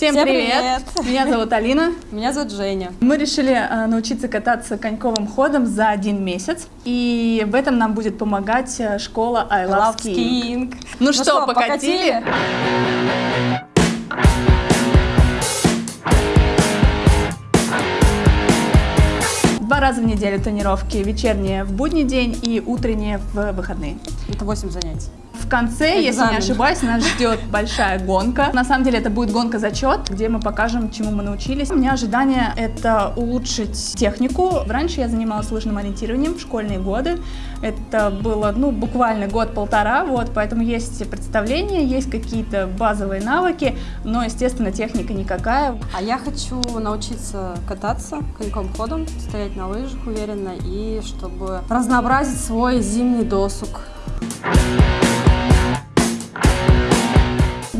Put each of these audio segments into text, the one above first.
Всем, Всем привет. привет! Меня зовут Алина. Меня зовут Женя. Мы решили э, научиться кататься коньковым ходом за один месяц, и в этом нам будет помогать э, школа I Love, Love Skiing. King. Ну, что, покатили? Два раза в неделю тренировки, вечерние в будний день и утренние в выходные. Это 8 занятий. В конце, если не Экзамен. ошибаюсь, нас ждет большая гонка. На самом деле это будет гонка-зачет, где мы покажем, чему мы научились. У меня ожидание — это улучшить технику. Раньше я занималась лыжным ориентированием в школьные годы. Это было, ну, буквально год-полтора, вот, поэтому есть представления, есть какие-то базовые навыки, но, естественно, техника никакая. А я хочу научиться кататься коньком ходом, стоять на лыжах уверенно и чтобы разнообразить свой зимний досуг. Thank you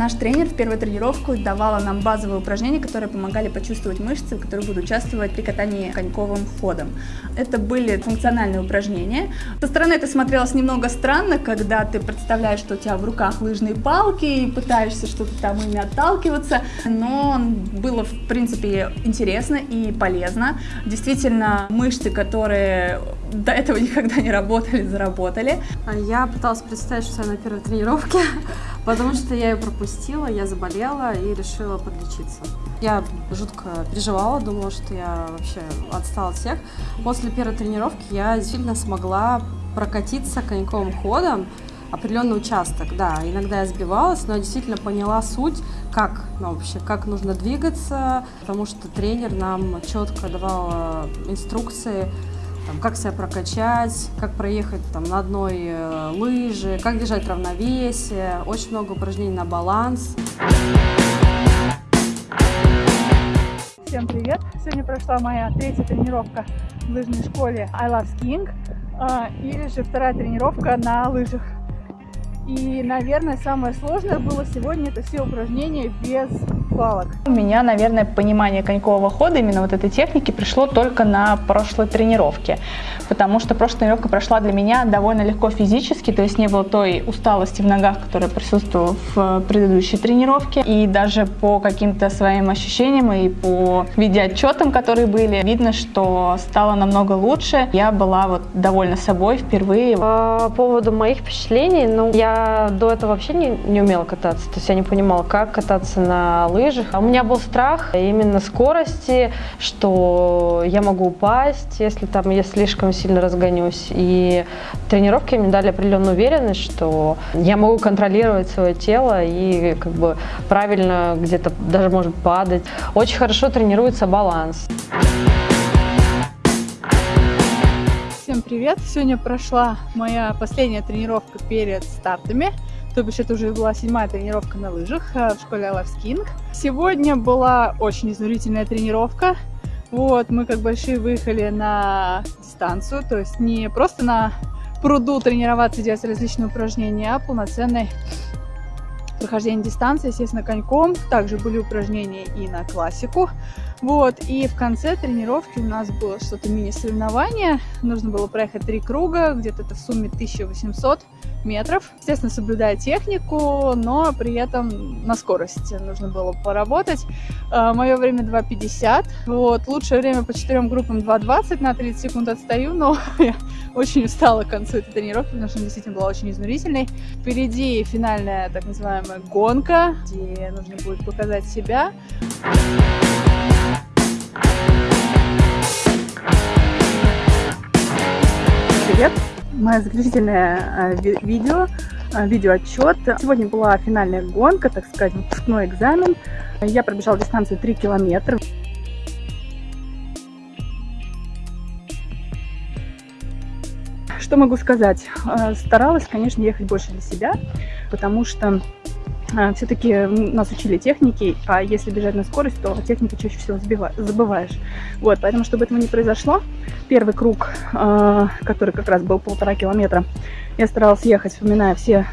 Наш тренер в первую тренировку давала нам базовые упражнения, которые помогали почувствовать мышцы, которые будут участвовать при катании коньковым ходом. Это были функциональные упражнения. Со стороны это смотрелось немного странно, когда ты представляешь, что у тебя в руках лыжные палки и пытаешься что-то там ими отталкиваться, но было в принципе интересно и полезно. Действительно, мышцы, которые до этого никогда не работали, заработали. А Я пыталась представить, что я на первой тренировке, потому что я ее пропустила, я заболела и решила подлечиться. Я жутко переживала, думала, что я вообще отстала от всех. После первой тренировки я действительно смогла прокатиться коньковым ходом, определенный участок, да, иногда я сбивалась, но я действительно поняла суть, как, ну, вообще, как нужно двигаться, потому что тренер нам четко давал э, инструкции, там, как себя прокачать, как проехать там, на одной э, лыже, как держать равновесие, очень много упражнений на баланс. Всем привет! Сегодня прошла моя третья тренировка в лыжной школе I Love Skiing, а, или же вторая тренировка на лыжах. И, наверное, самое сложное было сегодня это все упражнения без палок. У меня, наверное, понимание конькового хода, именно вот этой техники, пришло только на прошлой тренировке, потому что прошлая тренировка прошла для меня довольно легко физически, то есть не было той усталости в ногах, которая присутствовала в предыдущей тренировке, и даже по каким-то своим ощущениям и по видеоотчетам, которые были, видно, что стало намного лучше. Я была вот довольна собой впервые. По поводу моих впечатлений, ну, я до этого вообще не, не умела кататься, то есть я не понимала, как кататься на лыжах. А У меня был страх именно скорости, что я могу упасть, если там я слишком сильно разгонюсь. И тренировки мне дали определенную уверенность, что я могу контролировать свое тело и как бы правильно где-то даже может падать. Очень хорошо тренируется баланс. Всем привет! Сегодня прошла моя последняя тренировка перед стартами. То бишь это уже была седьмая тренировка на лыжах э, в школе I Love Skiing. Сегодня была очень изнурительная тренировка. Вот, мы как большие выехали на дистанцию, то есть не просто на пруду тренироваться, делать различные упражнения, а полноценной прохождение дистанции, естественно, коньком. Также были упражнения и на классику. Вот, и в конце тренировки у нас было что-то мини-соревнование. Нужно было проехать три круга, где-то это в сумме 1800 метров. Естественно, соблюдая технику, но при этом на скорости нужно было поработать. Мое время 2.50. Вот, лучшее время по четырем группам 2.20, на 30 секунд отстаю, но я очень устала к концу этой тренировки, потому что она действительно была очень изнурительной. Впереди финальная так называемая гонка, где нужно будет показать себя. Привет! Мое заключительное ви- видео, э, видеоотчет. Сегодня была финальная гонка, так сказать, выпускной экзамен. Я пробежала дистанцию 3 километра. Что могу сказать? Э, Старалась, конечно, ехать больше для себя, потому что все-таки нас учили техники, а если бежать на скорость, то технику чаще всего забываешь. Вот, поэтому, чтобы этого не произошло, первый круг, э, который как раз был полтора километра, я старалась ехать, вспоминая все,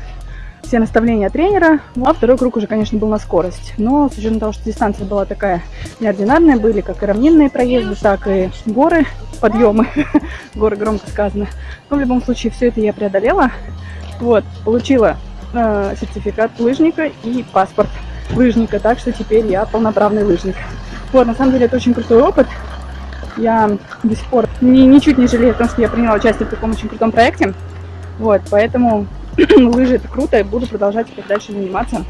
все наставления тренера, а второй круг уже, конечно, был на скорость. Но с учетом того, что дистанция была такая неординарная, были как и равнинные проезды, так и горы, подъемы, горы громко сказано. Но в любом случае все это я преодолела. Вот, получила э, сертификат лыжника и паспорт. лыжника, так что теперь я полноправный лыжник. Вот, на самом деле это очень крутой опыт. Я до сих пор ни, ничуть не жалею о том, что я приняла участие в таком очень крутом проекте. Вот, поэтому лыжи это круто, и буду продолжать дальше заниматься.